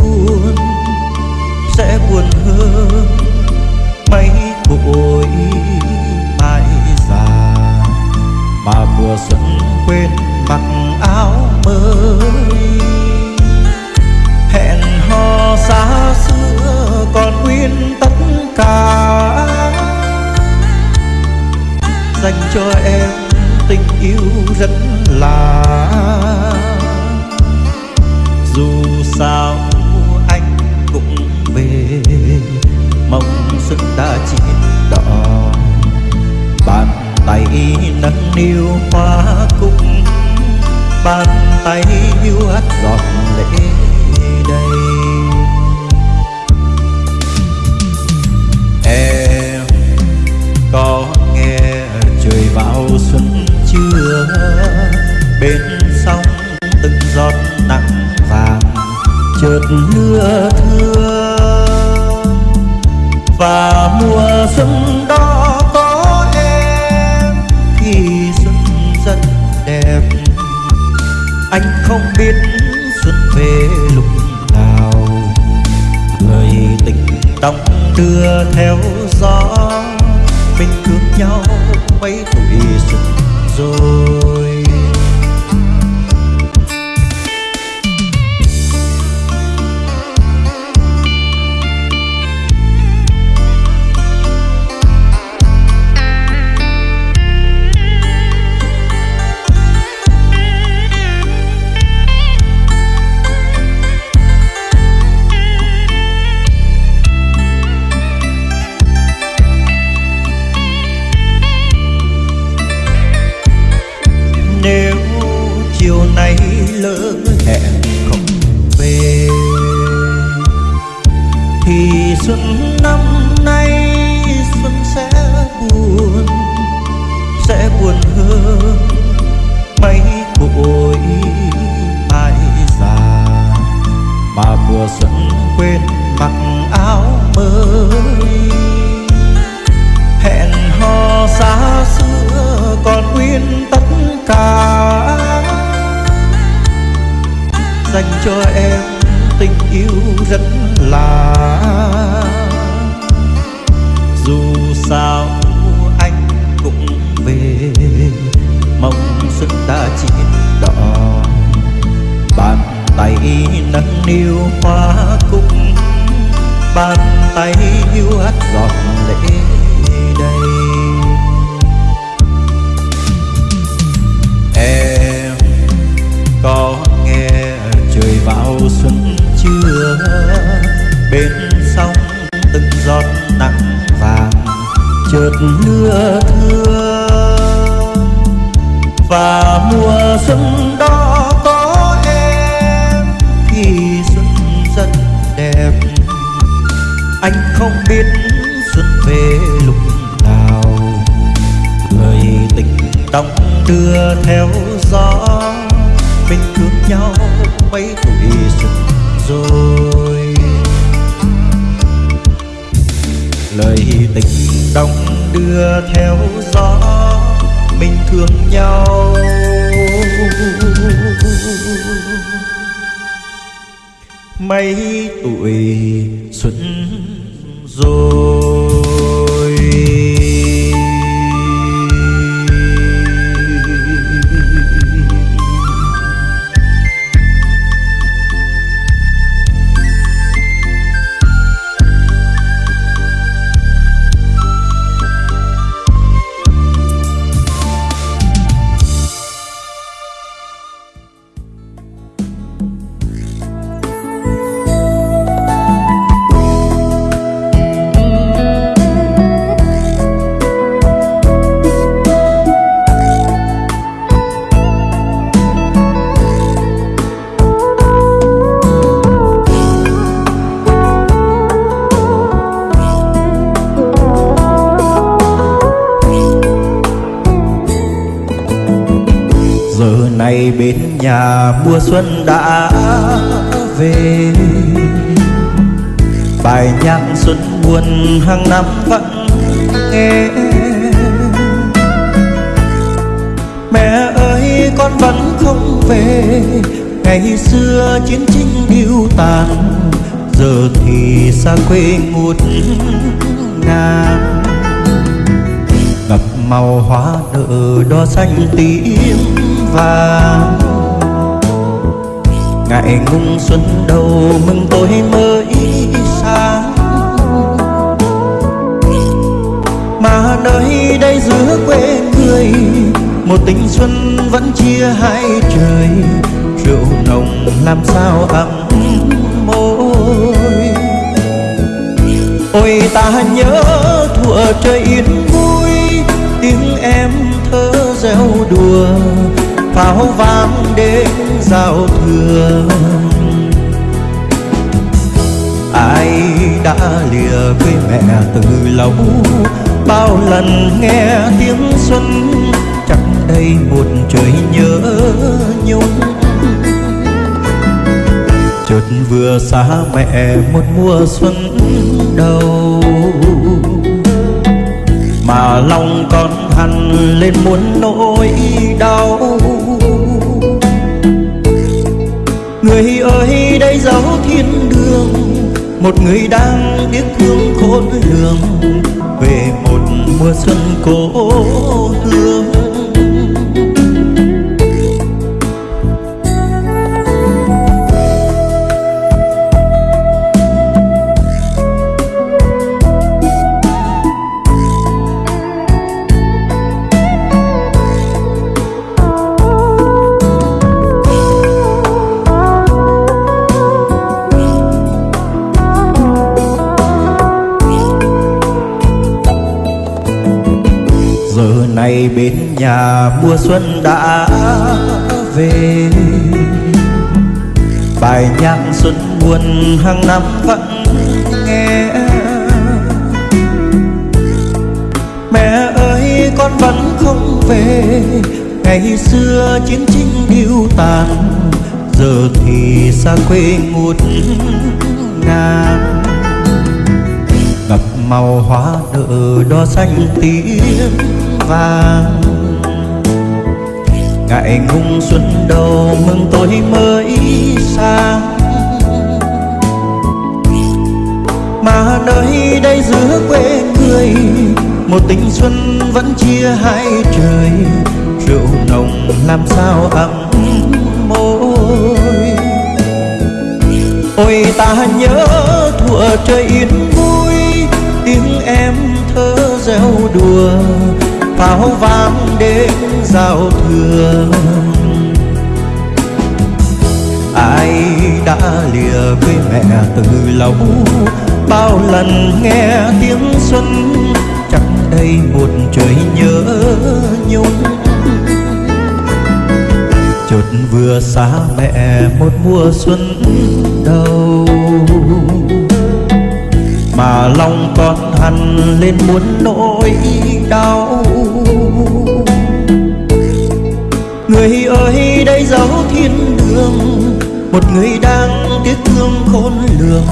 buồn sẽ buồn hơn mấy cội mai già. Mà mùa xuân quên mặc áo mới, hẹn hò xa xưa còn nguyên tất cả. Dành cho em tình yêu rất là, dù sao mong xuân ta chín đỏ bàn tay nâng niu hoa cúc. Bàn tay yêu hát giọt lệ đây. em có nghe trời vào xuân chưa? Bên sông từng giọt nặng vàng chợt mưa thưa. Không biết xuân về lúc nào. Người tình tóc đưa theo gió, mình thương nhau mấy tuổi xuân rồi. Chiều nay lỡ hẹn không về. Thì xuân năm nay xuân sẽ buồn sẽ buồn hơn mấy cội mai già. Mà mùa xuân quên mặc áo mới, hẹn hò xa xưa còn nguyên tất cả. Dành cho em tình yêu rất là đưa theo gió. Mình thương nhau mấy tuổi xuân rồi. Lời tình đong đưa theo gió. Mình thương nhau. Mấy tuổi xuân rồi. Bên nhà mùa xuân đã về. Bài nhạc xuân buồn hàng năm vẫn nghe. Mẹ ơi, con vẫn không về. Ngày xưa chiến tranh điêu tàn, giờ thì xa quê ngút ngàn màu hoa nở đo xanh tím vàng. Ngày ngung xuân đầu mừng tôi mới sáng. Mà nơi đây giữa quê người, một tình xuân vẫn chia hai trời. Rượu nồng làm sao ấm môi. Ôi ta nhớ thuở trời yên vui tiếng em thơ reo đùa, pháo vang đến giao thừa ai đã lìa quê mẹ từ lâu, bao lần nghe tiếng xuân chắc đây một trời nhớ nhung. Chợt vừa xa mẹ một mùa xuân đầu mà lòng con hằn lên muốn nỗi đau. Người ơi, đây dấu thiên đường. Một người đang tiếc thương khôn lường. Về một mùa xuân cố hương bên nhà mùa xuân đã về. Bài nhạc xuân buồn hàng năm vẫn nghe. Mẹ ơi, con vẫn không về. Ngày xưa chiến tranh điêu tàn, giờ thì xa quê ngút ngàn. Ngập màu hoa nở đo xanh tím vàng. Ngại ngung xuân đầu mừng tôi mới sang. Mà nơi đây giữa quê người, một tình xuân vẫn chia hai trời. Rượu nồng làm sao ấm môi. Ôi ta nhớ thuở trời yên vui, tiếng em thơ reo đùa pháo vang đêm giao thừa ai đã lìa quê mẹ từ lâu, bao lần nghe tiếng xuân, chẳng đây một trời nhớ nhung. Chợt vừa xa mẹ một mùa xuân đầu mà lòng con hằn lên muốn nỗi đau. Người ơi, đây dấu thiên đường, một người đang tiếc thương khôn lường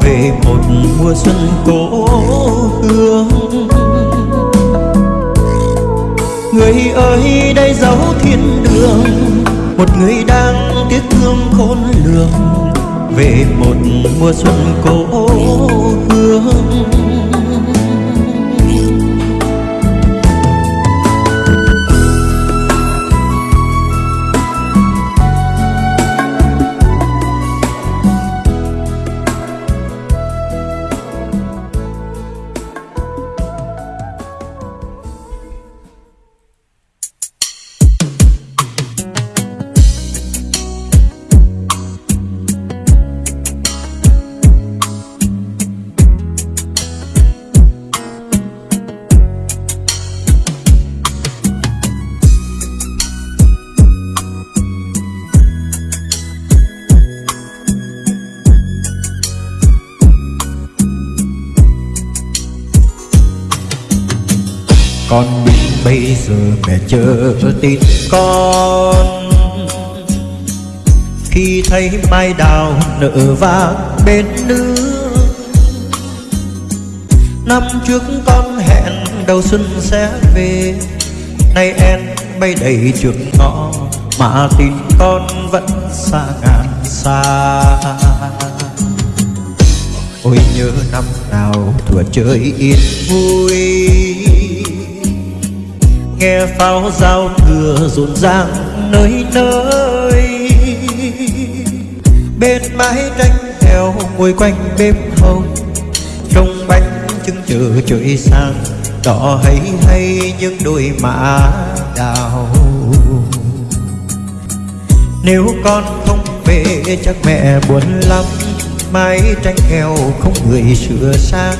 về một mùa xuân cố hương. Người ơi, đây dấu thiên đường, một người đang tiếc thương khôn lường về một mùa xuân cố hương. Giờ chờ tin. Con, khi thấy mai đào nở vàng bên nước, năm trước con hẹn đầu xuân sẽ về. Nay em bay đầy trường ngõ, mà tin con vẫn xa ngàn xa. Ôi nhớ năm nào thuở chơi yên vui nghe pháo giao thừa rộn ràng nơi nơi. Bên mái tranh heo ngồi quanh bếp hồng, trong bánh trưng chờ trời sang đỏ hay hay những đôi má đào. Nếu con không về, chắc mẹ buồn lắm, mái tranh heo không người sửa sang,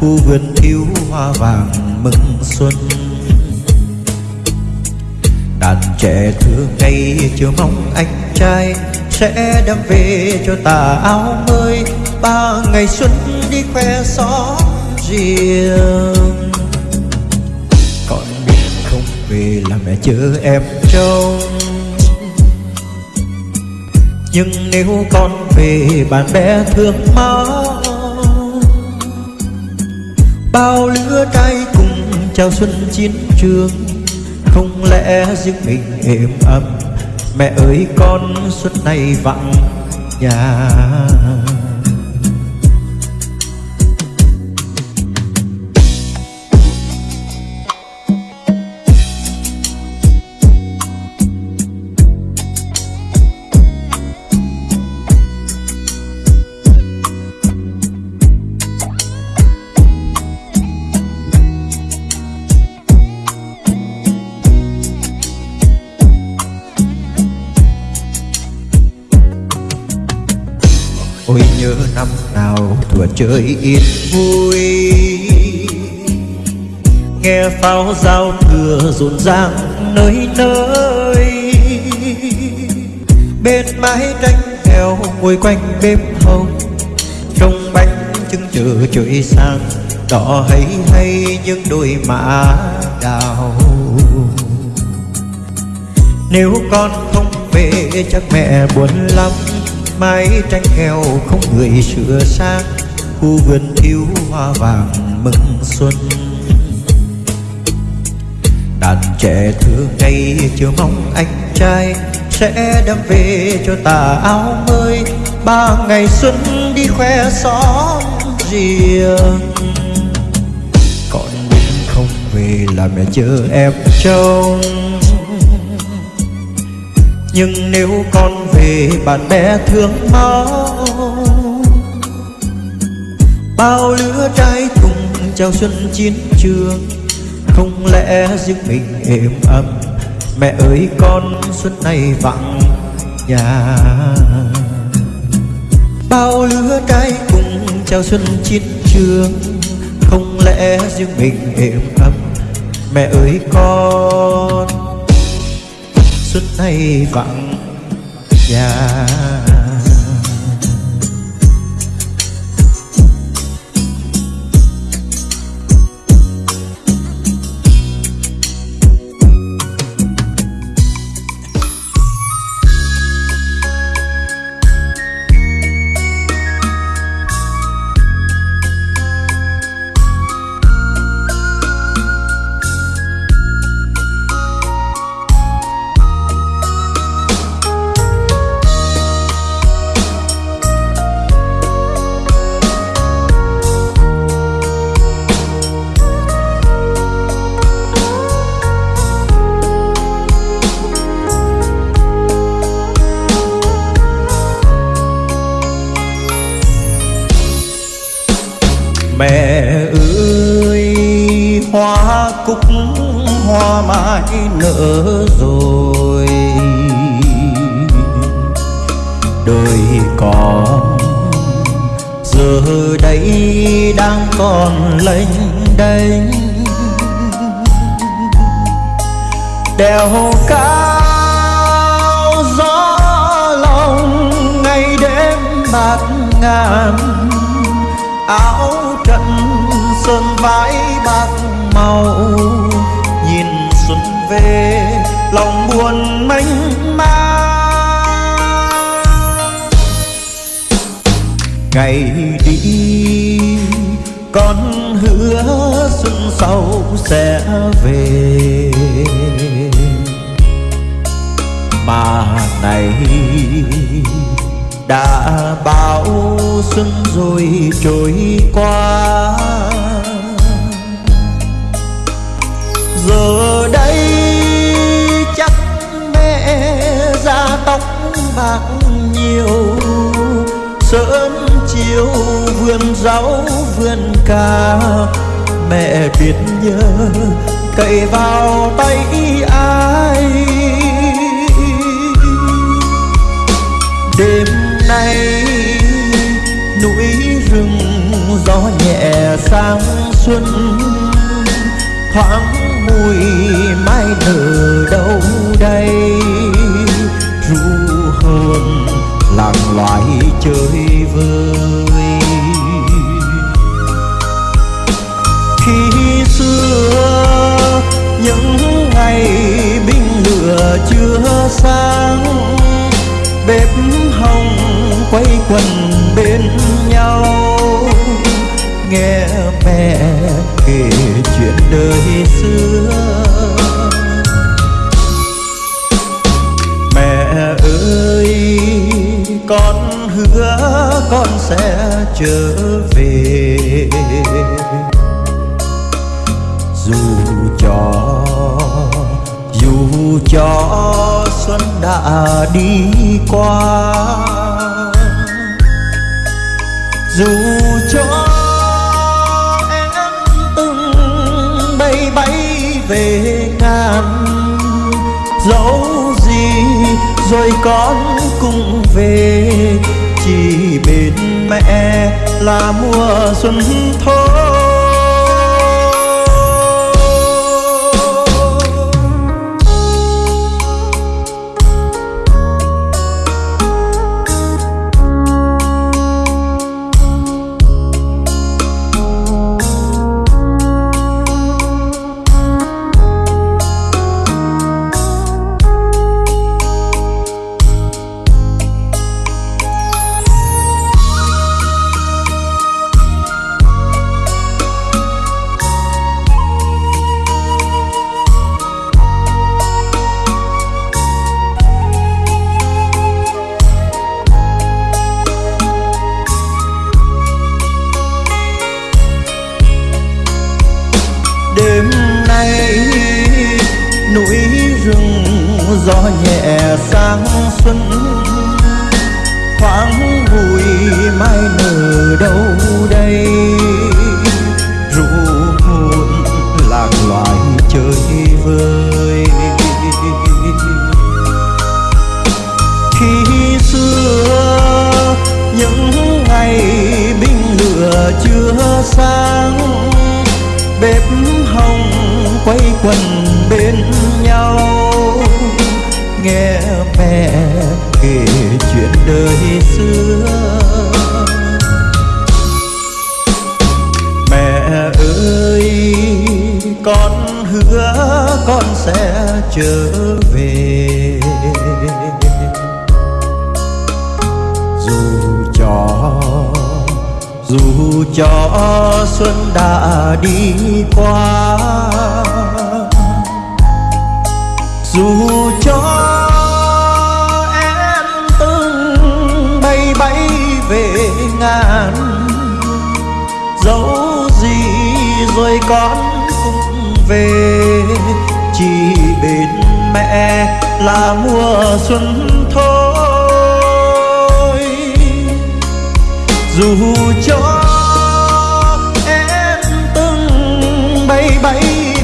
khu vườn thiếu hoa vàng mừng xuân đàn trẻ thương ngày chưa mong anh trai sẽ đem về cho tà áo mới. Ba ngày xuân đi khoe xóm riêng. Còn biết không về là mẹ chờ em trông nhưng nếu con về, bạn bè thương mong bao lứa trai cùng chào xuân chiến trường không lẽ riêng mình êm ấm? Mẹ ơi con suốt nay vắng nhà. Nhớ năm nào thuở chơi yên vui. Nghe pháo giao thừa rộn ràng nơi nơi. Bên mái tranh heo ngồi quanh bếp hồng. Trong bánh trưng chờ trời sang Đỏ hay hay những đôi má đào. Nếu con không về chắc mẹ buồn lắm mái tranh heo không người sửa sang, khu vườn thiếu hoa vàng mừng xuân. Đàn trẻ thương ngày chưa mong anh trai sẽ đem về cho tà áo mới. Ba ngày xuân đi khoe xóm riêng. Còn mình không về là mẹ chờ em trông nhưng nếu con về, bạn bè thương máu bao lứa trai cùng chào xuân chiến trường, không lẽ riêng mình êm ấm? Mẹ ơi, con xuân này vắng nhà. Bao lứa trai cùng chào xuân chiến trường, không lẽ riêng mình êm ấm? Mẹ ơi, con xuân hay vắng nhà. Nở rồi. Đời còn giờ đây đang còn lênh đênh. Đèo cao gió lòng ngày đêm bạt ngàn. Áo trận sơn vải bạc màu về, lòng buồn mênh mang. Ngày đi, con hứa xuân sau sẽ về. Mà này đã bao xuân rồi trôi qua. Giờ bạc nhiều, sớm chiều vườn rau vườn cà. Mẹ biết nhớ cậy vào tay ai. Đêm nay núi rừng gió nhẹ sang xuân, thoáng mùi mai nở đâu đây. Loài chơi vơi. Khi xưa, những ngày binh lửa chưa sáng, bếp hồng quay quần bên nhau. Nghe mẹ kể chuyện đời xưa. Là mùa xuân thôi gió nhẹ sáng xuân. Thoáng vui mai nở đâu đây. Ru hồn lạc loài chơi vơi. Khi xưa, những ngày binh lửa chưa sáng, bếp hồng quay quần kể chuyện đời xưa. Mẹ ơi, con hứa con sẽ trở về. Dù cho dù cho xuân đã đi qua, dù cho con cũng về. Chỉ bên mẹ là mùa xuân thôi. Dù cho em từng bay bay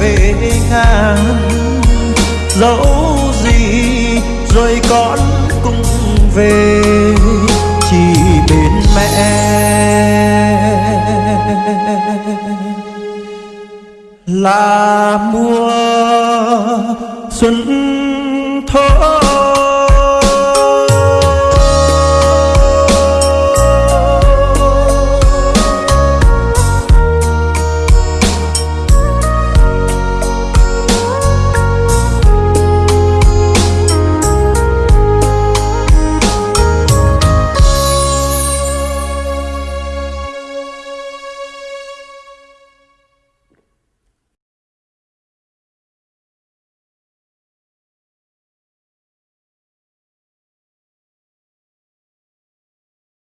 về ngàn dẫu gì rồi con cũng về. Chỉ bên mẹ là mùa xuân thôi